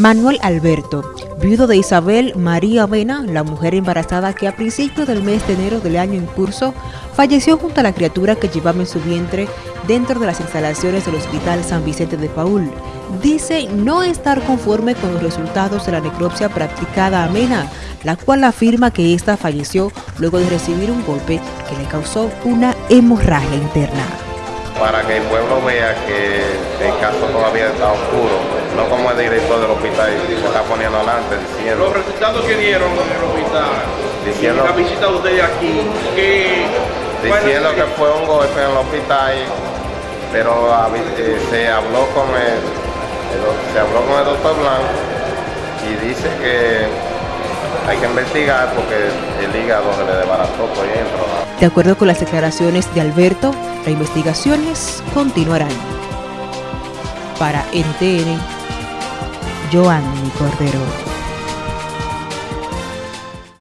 Manuel Alberto, viudo de Isabel María Vena, la mujer embarazada que a principios del mes de enero del año en curso falleció junto a la criatura que llevaba en su vientre dentro de las instalaciones del Hospital San Vicente de Paul. Dice no estar conforme con los resultados de la necropsia practicada a Mena, la cual afirma que ésta falleció luego de recibir un golpe que le causó una hemorragia interna para que el pueblo vea que el caso todavía está oscuro, no como el director del hospital se está poniendo adelante diciendo... Los resultados que dieron en el hospital, diciendo, la visita de ustedes aquí, que... Diciendo que fue un golpe en el hospital, pero eh, se habló con el, se habló con el doctor Blanco y dice que hay que investigar porque el hígado se le desbarató por dentro. De acuerdo con las declaraciones de Alberto, las investigaciones continuarán. Para NTN, Joanny Cordero.